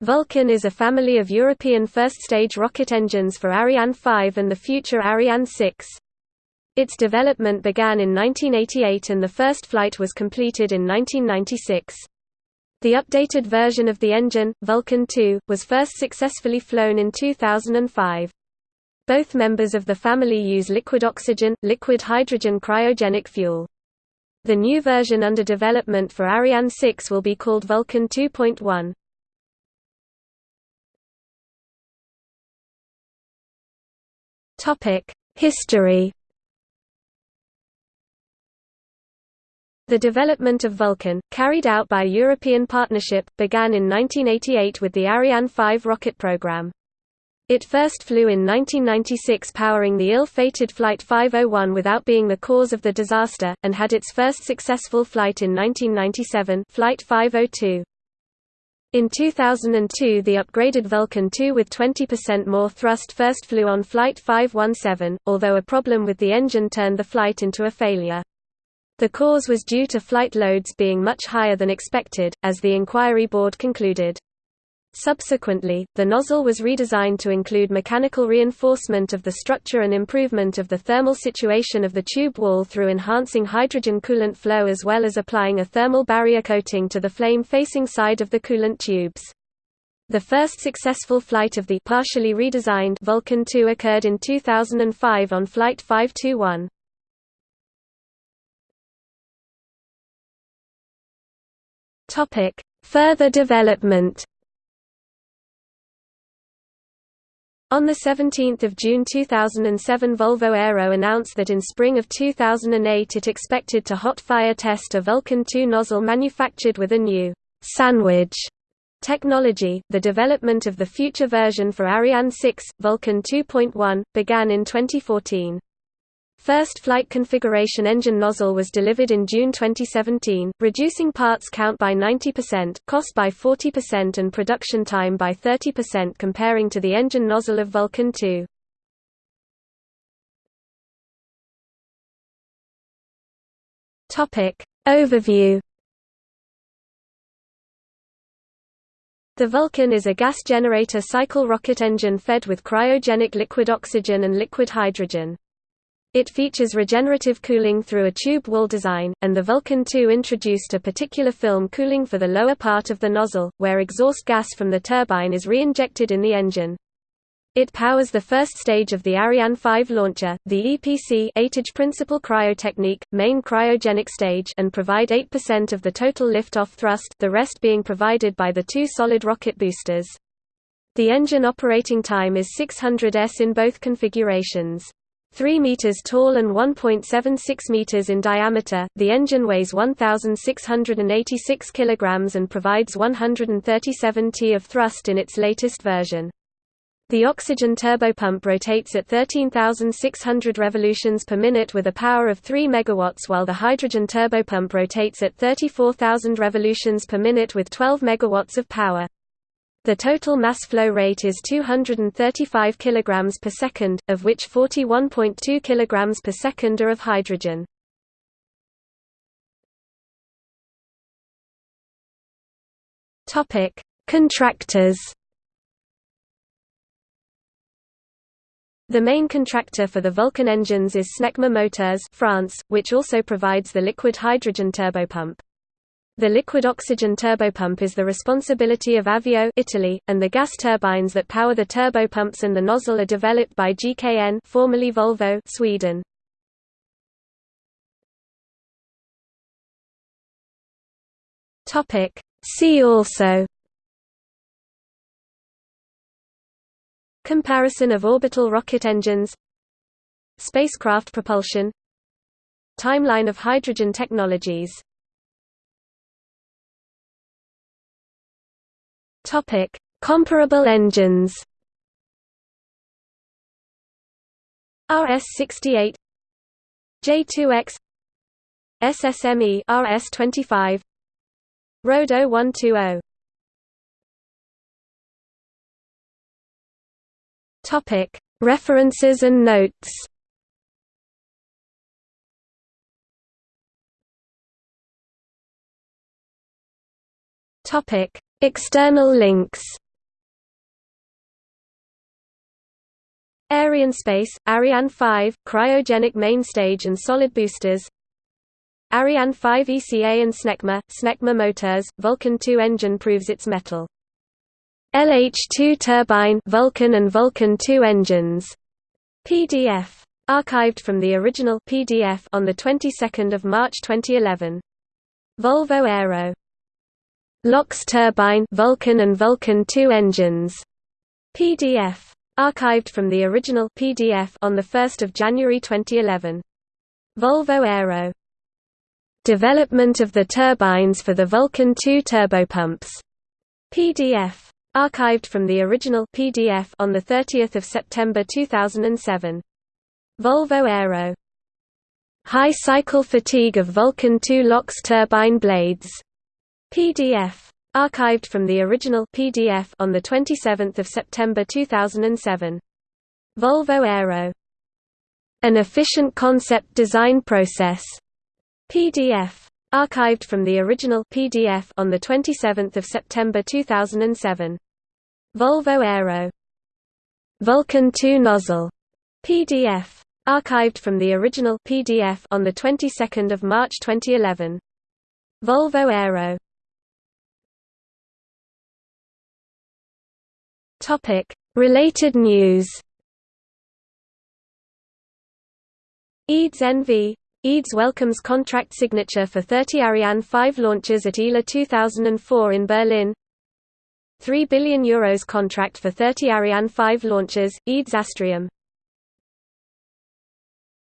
Vulcain is a family of European first-stage rocket engines for Ariane 5 and the future Ariane 6. Its development began in 1988 and the first flight was completed in 1996. The updated version of the engine, Vulcain 2, was first successfully flown in 2005. Both members of the family use liquid oxygen, liquid hydrogen cryogenic fuel. The new version under development for Ariane 6 will be called Vulcain 2.1. History The development of Vulcain, carried out by European Partnership, began in 1988 with the Ariane 5 rocket program. It first flew in 1996 powering the ill-fated Flight 501 without being the cause of the disaster, and had its first successful flight in 1997 Flight 502. In 2002 the upgraded Vulcain II with 20% more thrust first flew on Flight 517, although a problem with the engine turned the flight into a failure. The cause was due to flight loads being much higher than expected, as the inquiry board concluded. Subsequently, the nozzle was redesigned to include mechanical reinforcement of the structure and improvement of the thermal situation of the tube wall through enhancing hydrogen coolant flow as well as applying a thermal barrier coating to the flame-facing side of the coolant tubes. The first successful flight of the partially redesigned Vulcain 2 occurred in 2005 on Flight 521. Topic: Further development. On 17 June 2007 Volvo Aero announced that in spring of 2008 it expected to hot fire test a Vulcain 2 nozzle manufactured with a new sandwich technology. The development of the future version for Ariane 6, Vulcain 2.1, began in 2014. First flight configuration engine nozzle was delivered in June 2017, reducing parts count by 90%, cost by 40% and production time by 30% comparing to the engine nozzle of Vulcain 2. Topic Overview The Vulcain is a gas generator cycle rocket engine fed with cryogenic liquid oxygen and liquid hydrogen. It features regenerative cooling through a tube wall design, and the Vulcain 2 introduced a particular film cooling for the lower part of the nozzle, where exhaust gas from the turbine is re-injected in the engine. It powers the first stage of the Ariane 5 launcher, the EPC étage principal cryotechnique, main cryogenic stage and provide 8% of the total lift-off thrust, the rest being provided by the two solid rocket boosters. The engine operating time is 600 s in both configurations. 3 meters tall and 1.76 meters in diameter, the engine weighs 1,686 kilograms and provides 137 t of thrust in its latest version. The oxygen turbopump rotates at 13,600 revolutions per minute with a power of 3 megawatts while the hydrogen turbopump rotates at 34,000 revolutions per minute with 12 megawatts of power. The total mass flow rate is 235 kg per second, of which 41.2 kg per second are of hydrogen. Topic: Contractors. The main contractor for the Vulcain engines is Snecma Moteurs France, which also provides the liquid hydrogen turbopump. The liquid oxygen turbopump is the responsibility of Avio Italy, and the gas turbines that power the turbopumps and the nozzle are developed by GKN formerly Volvo Sweden. See also Comparison of orbital rocket engines Spacecraft propulsion Timeline of hydrogen technologies Topic: Comparable engines. RS-68 J2X SSME RS-25 RD-0120 Topic: References and notes. Topic: External links. Arianespace, Ariane 5, cryogenic main stage and solid boosters. Ariane 5 ECA and SNECMA, SNECMA Moteurs, Vulcain 2 engine proves its metal. LH2 turbine Vulcain and Vulcain 2 engines. PDF archived from the original PDF on the 22nd of March 2011. Volvo Aero LOX turbine Vulcain and Vulcain 2 engines. PDF. Archived from the original PDF on the 1st of January 2011. Volvo Aero. Development of the turbines for the Vulcain 2 turbopumps. PDF. Archived from the original PDF on the 30th of September 2007. Volvo Aero. High cycle fatigue of Vulcain 2 LOX turbine blades. PDF. Archived from the original PDF on the 27th of September 2007. Volvo Aero. An efficient concept design process. PDF. Archived from the original PDF on the 27th of September 2007. Volvo Aero. Vulcain 2 nozzle. PDF. Archived from the original PDF on the 22nd of March 2011. Volvo Aero. Topic: Related news. EADS NV EADS welcomes contract signature for 30 Ariane 5 launches at ILA 2004 in Berlin. 3 billion euros contract for 30 Ariane 5 launches, EADS Astrium